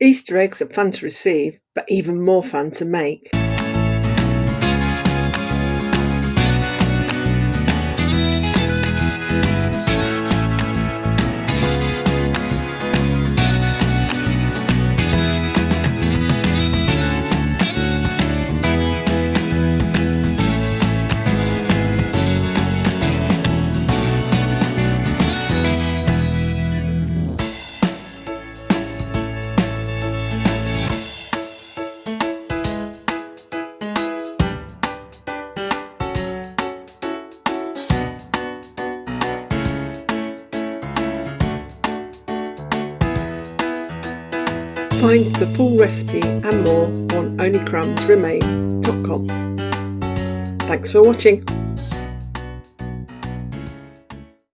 Easter eggs are fun to receive, but even more fun to make. Find the full recipe and more on onlycrumbsremain.com. Thanks for watching.